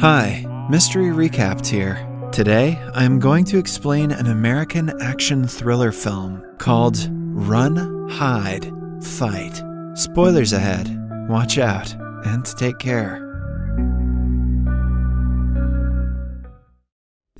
Hi, Mystery Recapped here. Today, I am going to explain an American action thriller film called Run, Hide, Fight. Spoilers ahead. Watch out and take care.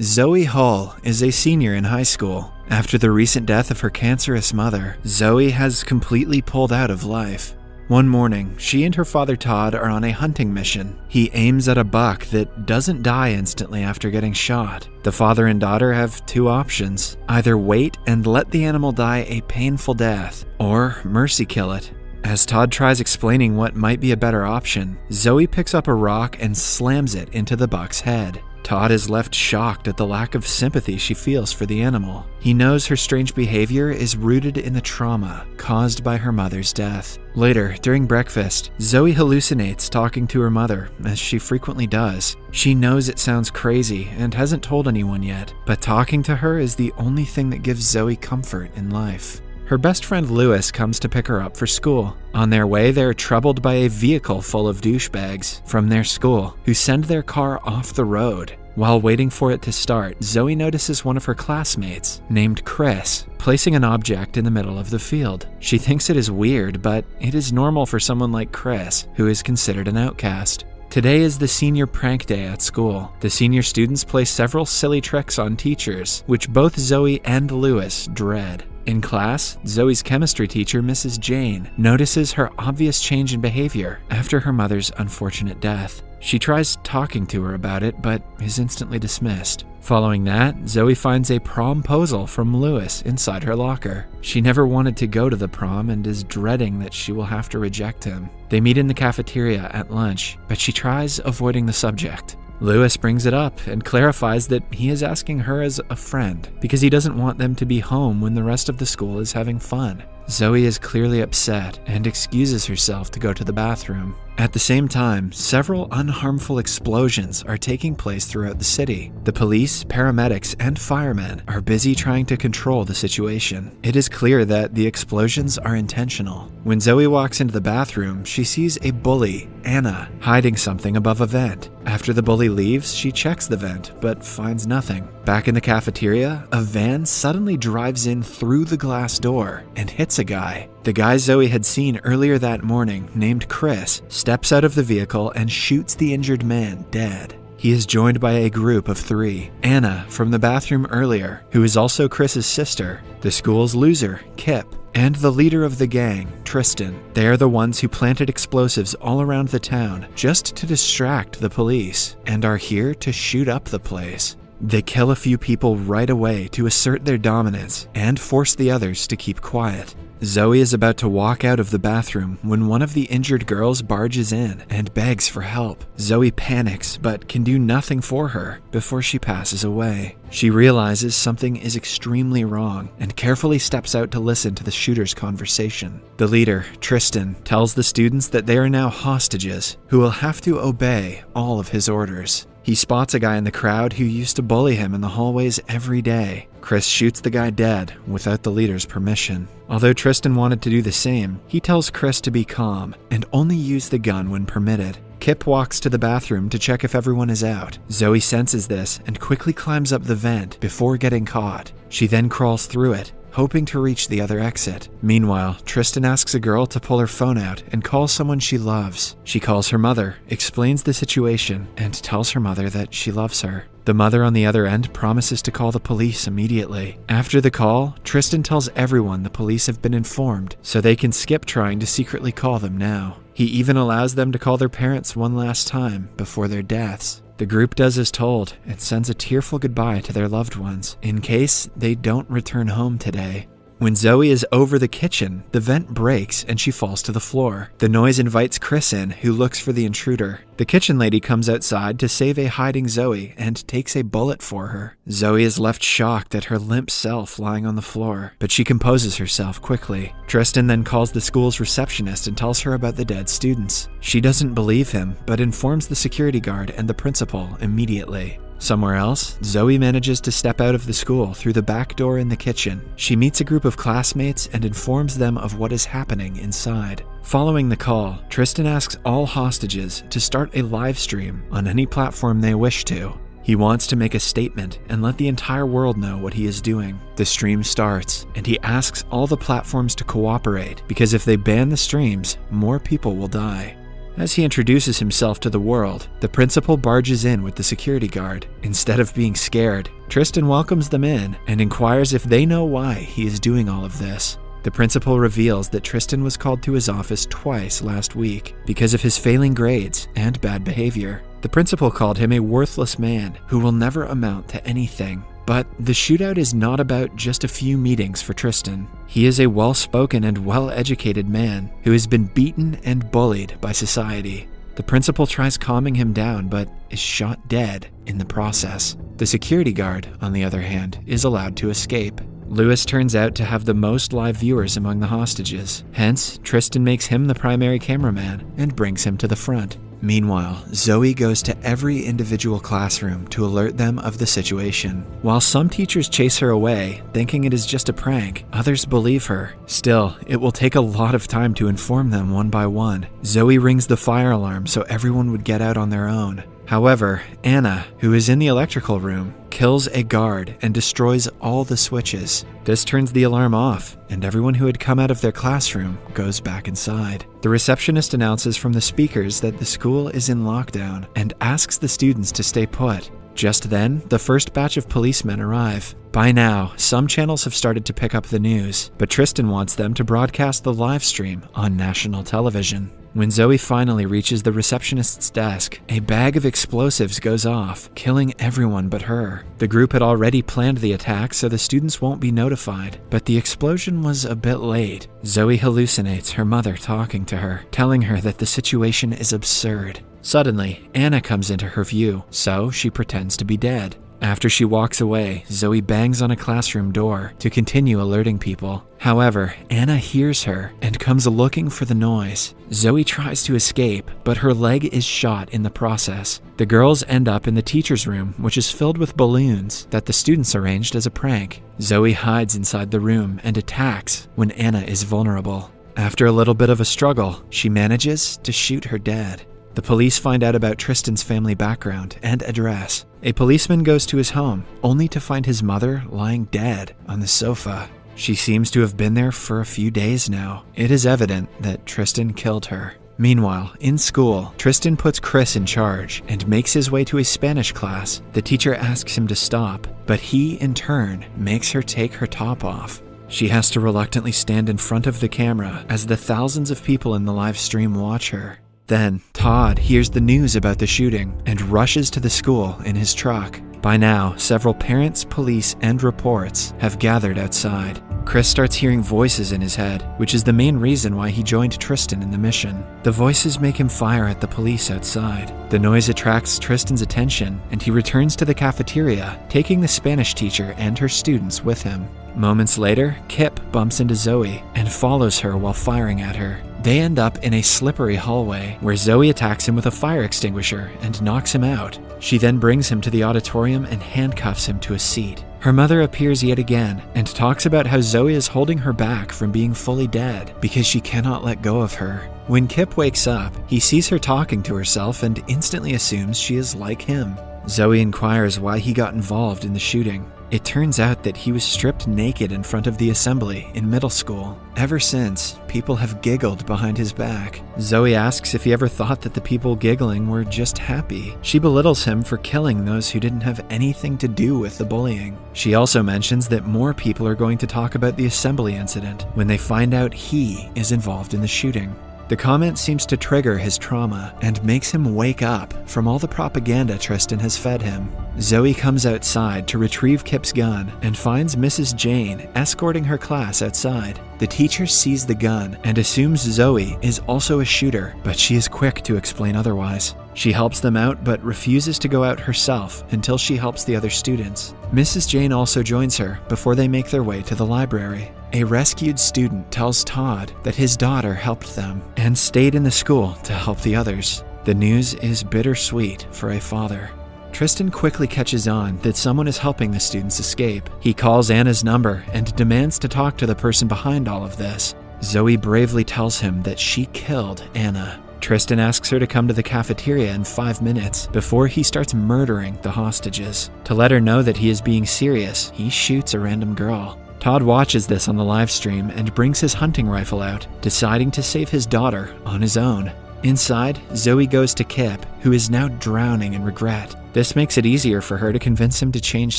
Zoe Hall is a senior in high school. After the recent death of her cancerous mother, Zoe has completely pulled out of life. One morning, she and her father Todd are on a hunting mission. He aims at a buck that doesn't die instantly after getting shot. The father and daughter have two options either wait and let the animal die a painful death, or mercy kill it. As Todd tries explaining what might be a better option, Zoe picks up a rock and slams it into the buck's head. Todd is left shocked at the lack of sympathy she feels for the animal. He knows her strange behavior is rooted in the trauma caused by her mother's death. Later, during breakfast, Zoe hallucinates talking to her mother, as she frequently does. She knows it sounds crazy and hasn't told anyone yet, but talking to her is the only thing that gives Zoe comfort in life. Her best friend Lewis comes to pick her up for school. On their way, they're troubled by a vehicle full of douchebags from their school who send their car off the road. While waiting for it to start, Zoe notices one of her classmates, named Chris, placing an object in the middle of the field. She thinks it is weird, but it is normal for someone like Chris, who is considered an outcast. Today is the senior prank day at school. The senior students play several silly tricks on teachers, which both Zoe and Lewis dread. In class, Zoe's chemistry teacher, Mrs. Jane, notices her obvious change in behavior after her mother's unfortunate death. She tries talking to her about it, but is instantly dismissed. Following that, Zoe finds a promposal from Lewis inside her locker. She never wanted to go to the prom and is dreading that she will have to reject him. They meet in the cafeteria at lunch, but she tries avoiding the subject. Lewis brings it up and clarifies that he is asking her as a friend because he doesn't want them to be home when the rest of the school is having fun. Zoe is clearly upset and excuses herself to go to the bathroom. At the same time, several unharmful explosions are taking place throughout the city. The police, paramedics, and firemen are busy trying to control the situation. It is clear that the explosions are intentional. When Zoe walks into the bathroom, she sees a bully, Anna, hiding something above a vent. After the bully leaves, she checks the vent, but finds nothing. Back in the cafeteria, a van suddenly drives in through the glass door and hits a guy. The guy Zoe had seen earlier that morning, named Chris, steps out of the vehicle and shoots the injured man dead. He is joined by a group of three Anna from the bathroom earlier, who is also Chris's sister, the school's loser, Kip, and the leader of the gang, Tristan. They are the ones who planted explosives all around the town just to distract the police and are here to shoot up the place. They kill a few people right away to assert their dominance and force the others to keep quiet. Zoe is about to walk out of the bathroom when one of the injured girls barges in and begs for help. Zoe panics but can do nothing for her before she passes away. She realizes something is extremely wrong and carefully steps out to listen to the shooter's conversation. The leader, Tristan, tells the students that they are now hostages who will have to obey all of his orders. He spots a guy in the crowd who used to bully him in the hallways every day. Chris shoots the guy dead without the leader's permission. Although Tristan wanted to do the same, he tells Chris to be calm and only use the gun when permitted. Kip walks to the bathroom to check if everyone is out. Zoe senses this and quickly climbs up the vent before getting caught. She then crawls through it hoping to reach the other exit. Meanwhile, Tristan asks a girl to pull her phone out and call someone she loves. She calls her mother, explains the situation, and tells her mother that she loves her. The mother on the other end promises to call the police immediately. After the call, Tristan tells everyone the police have been informed, so they can skip trying to secretly call them now. He even allows them to call their parents one last time before their deaths. The group does as told and sends a tearful goodbye to their loved ones in case they don't return home today. When Zoe is over the kitchen, the vent breaks and she falls to the floor. The noise invites Chris in, who looks for the intruder. The kitchen lady comes outside to save a hiding Zoe and takes a bullet for her. Zoe is left shocked at her limp self lying on the floor, but she composes herself quickly. Tristan then calls the school's receptionist and tells her about the dead students. She doesn't believe him, but informs the security guard and the principal immediately. Somewhere else, Zoe manages to step out of the school through the back door in the kitchen. She meets a group of classmates and informs them of what is happening inside. Following the call, Tristan asks all hostages to start a live stream on any platform they wish to. He wants to make a statement and let the entire world know what he is doing. The stream starts, and he asks all the platforms to cooperate because if they ban the streams, more people will die. As he introduces himself to the world, the principal barges in with the security guard. Instead of being scared, Tristan welcomes them in and inquires if they know why he is doing all of this. The principal reveals that Tristan was called to his office twice last week because of his failing grades and bad behavior. The principal called him a worthless man who will never amount to anything. But the shootout is not about just a few meetings for Tristan. He is a well spoken and well educated man who has been beaten and bullied by society. The principal tries calming him down but is shot dead in the process. The security guard, on the other hand, is allowed to escape. Lewis turns out to have the most live viewers among the hostages. Hence, Tristan makes him the primary cameraman and brings him to the front. Meanwhile, Zoe goes to every individual classroom to alert them of the situation. While some teachers chase her away, thinking it is just a prank, others believe her. Still, it will take a lot of time to inform them one by one. Zoe rings the fire alarm so everyone would get out on their own. However, Anna, who is in the electrical room, kills a guard and destroys all the switches. This turns the alarm off, and everyone who had come out of their classroom goes back inside. The receptionist announces from the speakers that the school is in lockdown and asks the students to stay put. Just then, the first batch of policemen arrive. By now, some channels have started to pick up the news, but Tristan wants them to broadcast the live stream on national television. When Zoe finally reaches the receptionist's desk, a bag of explosives goes off, killing everyone but her. The group had already planned the attack so the students won't be notified, but the explosion was a bit late. Zoe hallucinates her mother talking to her, telling her that the situation is absurd. Suddenly, Anna comes into her view, so she pretends to be dead. After she walks away, Zoe bangs on a classroom door to continue alerting people. However, Anna hears her and comes looking for the noise. Zoe tries to escape, but her leg is shot in the process. The girls end up in the teacher's room, which is filled with balloons that the students arranged as a prank. Zoe hides inside the room and attacks when Anna is vulnerable. After a little bit of a struggle, she manages to shoot her dead. The police find out about Tristan's family background and address. A policeman goes to his home, only to find his mother lying dead on the sofa. She seems to have been there for a few days now. It is evident that Tristan killed her. Meanwhile, in school, Tristan puts Chris in charge and makes his way to a Spanish class. The teacher asks him to stop, but he, in turn, makes her take her top off. She has to reluctantly stand in front of the camera as the thousands of people in the live stream watch her. Then, Todd hears the news about the shooting and rushes to the school in his truck. By now, several parents, police, and reports have gathered outside. Chris starts hearing voices in his head, which is the main reason why he joined Tristan in the mission. The voices make him fire at the police outside. The noise attracts Tristan's attention, and he returns to the cafeteria, taking the Spanish teacher and her students with him. Moments later, Kip bumps into Zoe and follows her while firing at her. They end up in a slippery hallway where Zoe attacks him with a fire extinguisher and knocks him out. She then brings him to the auditorium and handcuffs him to a seat. Her mother appears yet again and talks about how Zoe is holding her back from being fully dead because she cannot let go of her. When Kip wakes up, he sees her talking to herself and instantly assumes she is like him. Zoe inquires why he got involved in the shooting. It turns out that he was stripped naked in front of the assembly in middle school. Ever since, people have giggled behind his back. Zoe asks if he ever thought that the people giggling were just happy. She belittles him for killing those who didn't have anything to do with the bullying. She also mentions that more people are going to talk about the assembly incident when they find out he is involved in the shooting. The comment seems to trigger his trauma and makes him wake up from all the propaganda Tristan has fed him. Zoe comes outside to retrieve Kip's gun and finds Mrs. Jane escorting her class outside. The teacher sees the gun and assumes Zoe is also a shooter, but she is quick to explain otherwise. She helps them out but refuses to go out herself until she helps the other students. Mrs. Jane also joins her before they make their way to the library. A rescued student tells Todd that his daughter helped them and stayed in the school to help the others. The news is bittersweet for a father. Tristan quickly catches on that someone is helping the students escape. He calls Anna's number and demands to talk to the person behind all of this. Zoe bravely tells him that she killed Anna. Tristan asks her to come to the cafeteria in five minutes before he starts murdering the hostages. To let her know that he is being serious, he shoots a random girl. Todd watches this on the live stream and brings his hunting rifle out, deciding to save his daughter on his own. Inside, Zoe goes to Kip, who is now drowning in regret. This makes it easier for her to convince him to change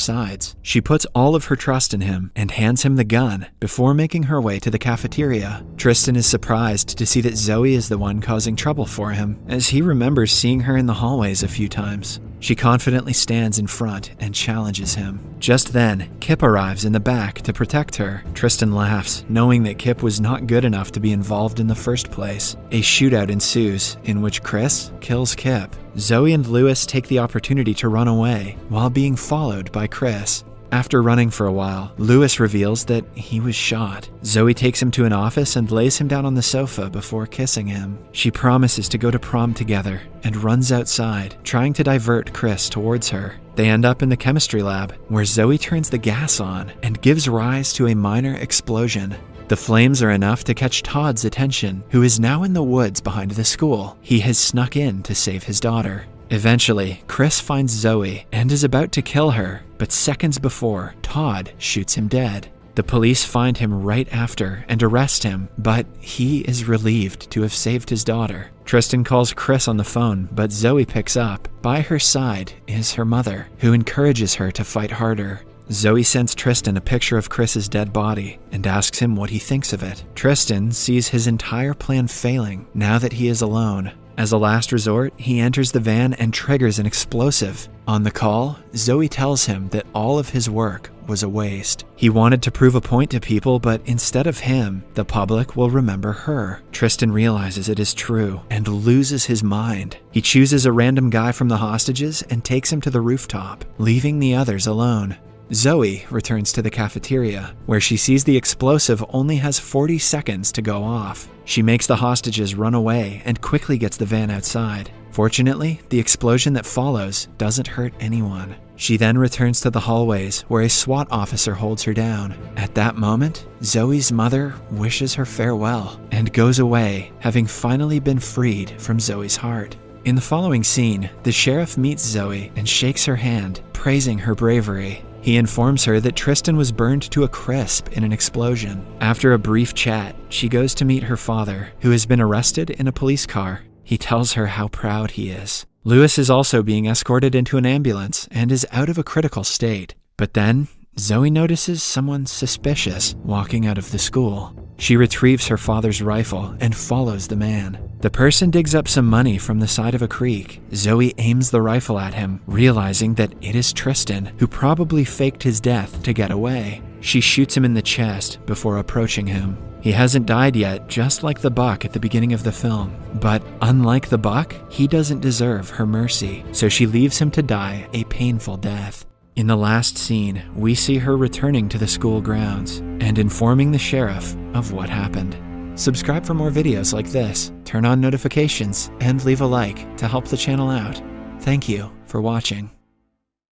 sides. She puts all of her trust in him and hands him the gun before making her way to the cafeteria. Tristan is surprised to see that Zoe is the one causing trouble for him, as he remembers seeing her in the hallways a few times. She confidently stands in front and challenges him. Just then, Kip arrives in the back to protect her. Tristan laughs, knowing that Kip was not good enough to be involved in the first place. A shootout ensues, in which Chris kills Kip. Zoe and Lewis take the opportunity to run away, while being followed by Chris. After running for a while, Lewis reveals that he was shot. Zoe takes him to an office and lays him down on the sofa before kissing him. She promises to go to prom together and runs outside, trying to divert Chris towards her. They end up in the chemistry lab, where Zoe turns the gas on and gives rise to a minor explosion. The flames are enough to catch Todd's attention, who is now in the woods behind the school. He has snuck in to save his daughter. Eventually, Chris finds Zoe and is about to kill her, but seconds before, Todd shoots him dead. The police find him right after and arrest him, but he is relieved to have saved his daughter. Tristan calls Chris on the phone, but Zoe picks up. By her side is her mother, who encourages her to fight harder. Zoe sends Tristan a picture of Chris's dead body and asks him what he thinks of it. Tristan sees his entire plan failing now that he is alone. As a last resort, he enters the van and triggers an explosive. On the call, Zoe tells him that all of his work was a waste. He wanted to prove a point to people, but instead of him, the public will remember her. Tristan realizes it is true and loses his mind. He chooses a random guy from the hostages and takes him to the rooftop, leaving the others alone. Zoe returns to the cafeteria, where she sees the explosive only has 40 seconds to go off. She makes the hostages run away and quickly gets the van outside. Fortunately, the explosion that follows doesn't hurt anyone. She then returns to the hallways where a SWAT officer holds her down. At that moment, Zoe's mother wishes her farewell and goes away, having finally been freed from Zoe's heart. In the following scene, the sheriff meets Zoe and shakes her hand, praising her bravery. He informs her that Tristan was burned to a crisp in an explosion. After a brief chat, she goes to meet her father, who has been arrested in a police car. He tells her how proud he is. Lewis is also being escorted into an ambulance and is out of a critical state. But then, Zoe notices someone suspicious walking out of the school. She retrieves her father's rifle and follows the man. The person digs up some money from the side of a creek. Zoe aims the rifle at him, realizing that it is Tristan, who probably faked his death to get away. She shoots him in the chest before approaching him. He hasn't died yet, just like the buck at the beginning of the film. But unlike the buck, he doesn't deserve her mercy, so she leaves him to die a painful death. In the last scene, we see her returning to the school grounds and informing the sheriff of what happened. Subscribe for more videos like this, turn on notifications, and leave a like to help the channel out. Thank you for watching.